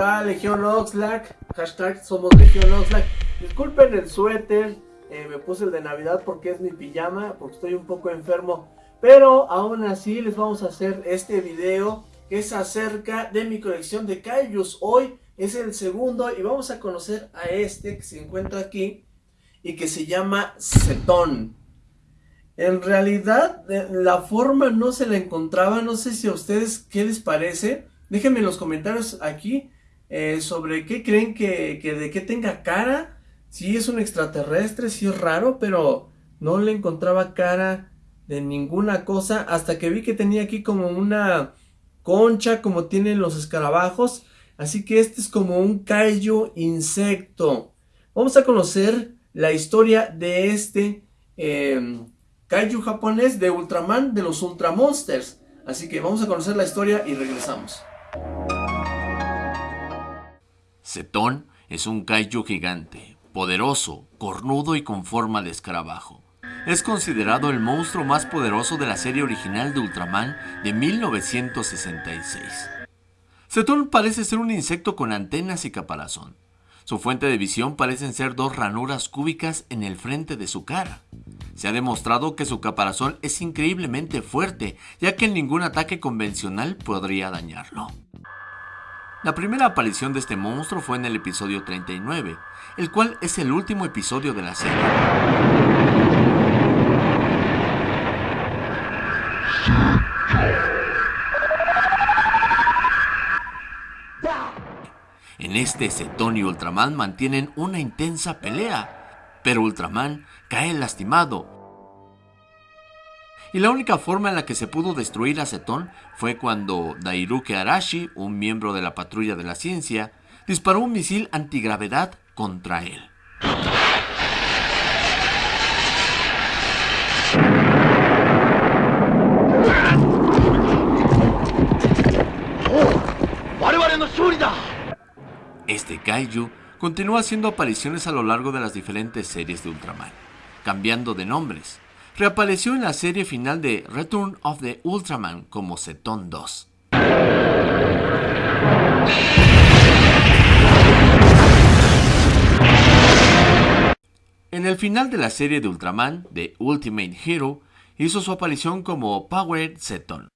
tal? Legión Oxlack, somos Legión Oxlack. Disculpen el suéter, eh, me puse el de Navidad porque es mi pijama, porque estoy un poco enfermo. Pero aún así les vamos a hacer este video que es acerca de mi colección de Kaijus. Hoy es el segundo y vamos a conocer a este que se encuentra aquí y que se llama Cetón. En realidad la forma no se la encontraba, no sé si a ustedes qué les parece. Déjenme en los comentarios aquí eh, sobre qué creen que, que de qué tenga cara Sí, es un extraterrestre, sí es raro, pero no le encontraba cara de ninguna cosa hasta que vi que tenía aquí como una concha como tienen los escarabajos. Así que este es como un kaiju insecto. Vamos a conocer la historia de este eh, kaiju japonés de Ultraman de los Ultramonsters. Así que vamos a conocer la historia y regresamos. Cetón es un kaiju gigante, poderoso, cornudo y con forma de escarabajo. Es considerado el monstruo más poderoso de la serie original de Ultraman de 1966. Cetón parece ser un insecto con antenas y caparazón. Su fuente de visión parecen ser dos ranuras cúbicas en el frente de su cara. Se ha demostrado que su caparazón es increíblemente fuerte, ya que ningún ataque convencional podría dañarlo. La primera aparición de este monstruo fue en el episodio 39, el cual es el último episodio de la serie. En este, Cetón y Ultraman mantienen una intensa pelea, pero Ultraman cae lastimado y la única forma en la que se pudo destruir a Cetón fue cuando Dairuke Arashi, un miembro de la patrulla de la ciencia, disparó un misil antigravedad contra él. Este kaiju continúa haciendo apariciones a lo largo de las diferentes series de Ultraman, cambiando de nombres, reapareció en la serie final de Return of the Ultraman como Ceton 2. En el final de la serie de Ultraman, The Ultimate Hero, hizo su aparición como Powered Ceton.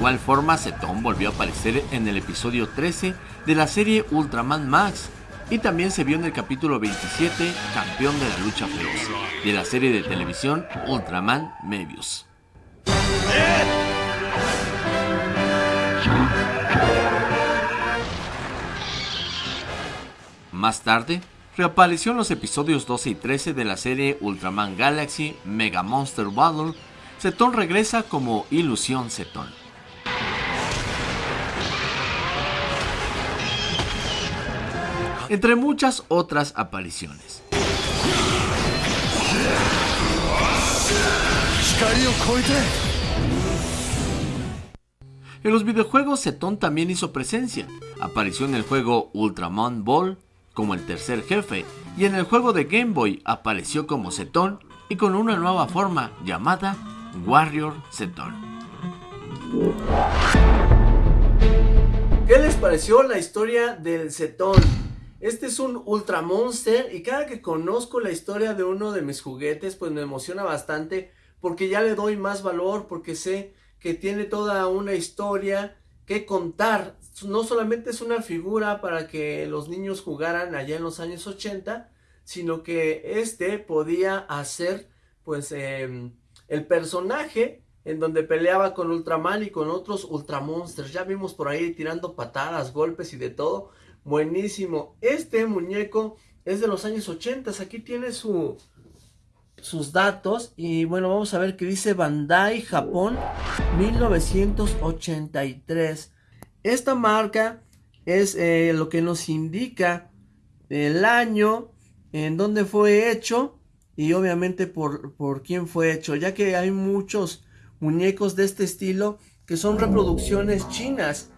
Igual forma, Ceton volvió a aparecer en el episodio 13 de la serie Ultraman Max y también se vio en el capítulo 27, Campeón de la Lucha Feroz, de la serie de televisión Ultraman Mebius. Más tarde, reapareció en los episodios 12 y 13 de la serie Ultraman Galaxy Mega Monster Battle. Ceton regresa como Ilusión Ceton. Entre muchas otras apariciones. En los videojuegos, Ceton también hizo presencia. Apareció en el juego Ultraman Ball como el tercer jefe y en el juego de Game Boy apareció como Ceton y con una nueva forma llamada Warrior Ceton. ¿Qué les pareció la historia del Ceton? Este es un Ultra Monster y cada que conozco la historia de uno de mis juguetes pues me emociona bastante porque ya le doy más valor, porque sé que tiene toda una historia que contar. No solamente es una figura para que los niños jugaran allá en los años 80, sino que este podía hacer pues em, el personaje en donde peleaba con Ultraman y con otros Ultramonsters. Ya vimos por ahí tirando patadas, golpes y de todo. Buenísimo. Este muñeco es de los años 80. Aquí tiene su, sus datos. Y bueno, vamos a ver qué dice Bandai Japón 1983. Esta marca es eh, lo que nos indica el año en donde fue hecho y obviamente por, por quién fue hecho, ya que hay muchos muñecos de este estilo que son reproducciones chinas.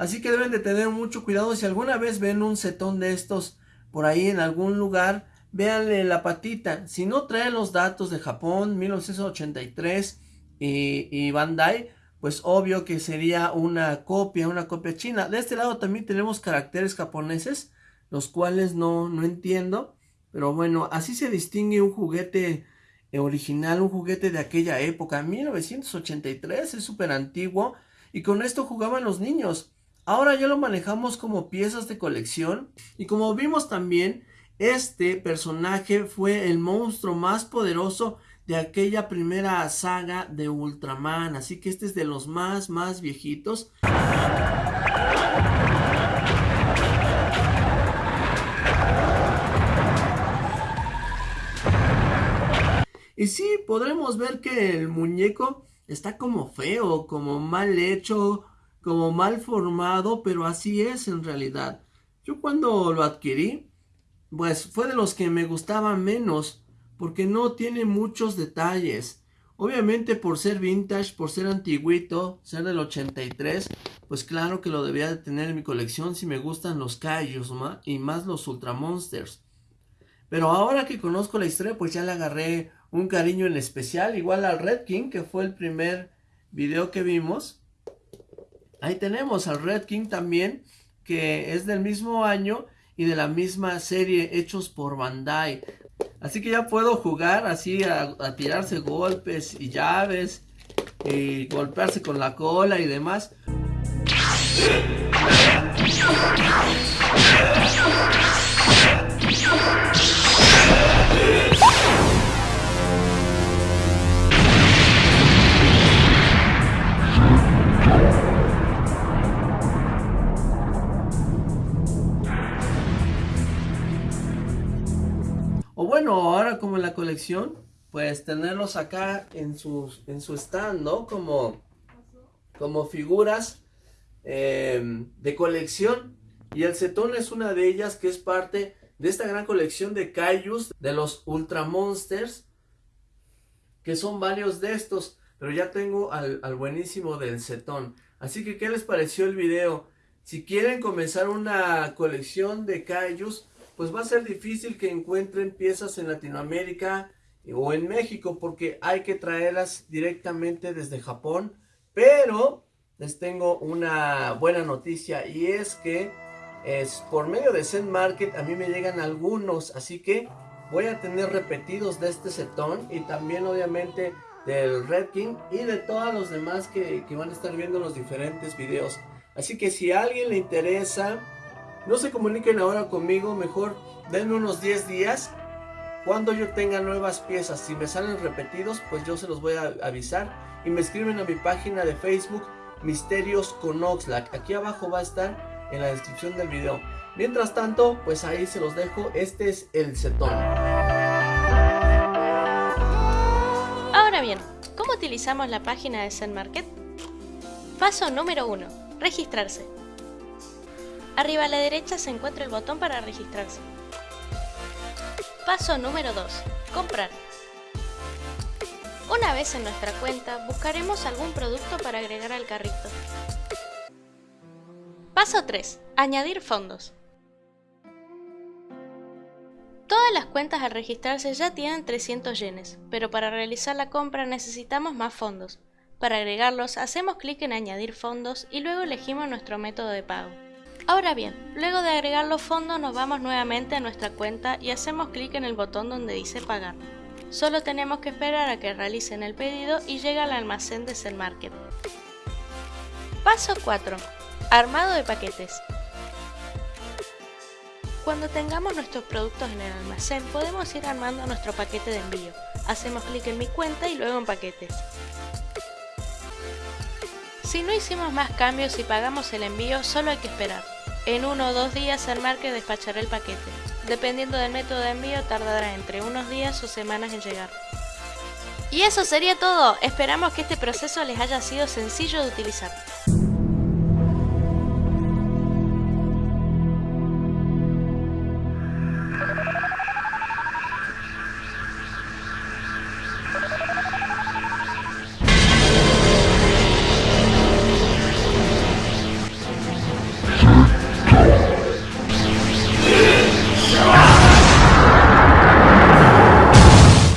Así que deben de tener mucho cuidado si alguna vez ven un cetón de estos por ahí en algún lugar, véanle la patita. Si no trae los datos de Japón, 1983 y, y Bandai, pues obvio que sería una copia, una copia china. De este lado también tenemos caracteres japoneses, los cuales no, no entiendo. Pero bueno, así se distingue un juguete original, un juguete de aquella época. 1983 es súper antiguo y con esto jugaban los niños. Ahora ya lo manejamos como piezas de colección y como vimos también, este personaje fue el monstruo más poderoso de aquella primera saga de Ultraman, así que este es de los más, más viejitos. Y sí, podremos ver que el muñeco está como feo, como mal hecho, como mal formado, pero así es en realidad. Yo cuando lo adquirí, pues fue de los que me gustaba menos, porque no tiene muchos detalles. Obviamente por ser vintage, por ser antiguito, ser del 83, pues claro que lo debía de tener en mi colección si me gustan los Kaijus y más los Ultra Monsters. Pero ahora que conozco la historia, pues ya le agarré un cariño en especial, igual al Red King, que fue el primer video que vimos. Ahí tenemos al Red King también, que es del mismo año y de la misma serie hechos por Bandai. Así que ya puedo jugar así a, tirarse golpes y llaves y golpearse con la cola y demás. Bueno, ahora como en la colección, pues tenerlos acá en su, en su stand, ¿no? Como, como figuras em, de colección. Y el cetón es una de ellas que es parte de esta gran colección de Kaijus, de los Ultra Monsters, que son varios de estos, pero ya tengo al, buenísimo del cetón. Así que, ¿qué les pareció el video? Si quieren comenzar una colección de Kaijus, pues va a ser difícil que encuentren piezas en Latinoamérica o en México porque hay que traerlas directamente desde Japón. Pero les tengo una buena noticia y es que es por medio de Zen Market a mí me llegan algunos, así que voy a tener repetidos de este setón y también obviamente del Red King y de todos los demás que, que van a estar viendo los diferentes videos. Así que si a alguien le interesa no se comuniquen ahora conmigo, mejor denme unos 10 días. Cuando yo tenga nuevas piezas, si me salen repetidos, pues yo se los voy a avisar. Y me escriben a mi página de Facebook, Misterios con Oxlack. Aquí abajo va a estar en la descripción del video. Mientras tanto, pues ahí se los dejo. Este es el setón. Ahora bien, ¿cómo utilizamos la página de Zen Market? Paso número 1. Registrarse. Arriba a la derecha se encuentra el botón para registrarse. Paso número 2. Comprar. Una vez en nuestra cuenta, buscaremos algún producto para agregar al carrito. Paso 3. Añadir fondos. Todas las cuentas al registrarse ya tienen 300 yenes, pero para realizar la compra necesitamos más fondos. Para agregarlos, hacemos clic en añadir fondos y luego elegimos nuestro método de pago. Ahora bien, luego de agregar los fondos nos vamos nuevamente a nuestra cuenta y hacemos clic en el botón donde dice pagar. Solo tenemos que esperar a que realicen el pedido y llega al almacén de Cell Market. Paso 4. Armado de paquetes. Cuando tengamos nuestros productos en el almacén podemos ir armando nuestro paquete de envío. Hacemos clic en mi cuenta y luego en paquetes. Si no hicimos más cambios y pagamos el envío, solo hay que esperar. En uno o dos días market despachará el paquete. Dependiendo del método de envío tardará entre unos días o semanas en llegar. Y eso sería todo, esperamos que este proceso les haya sido sencillo de utilizar.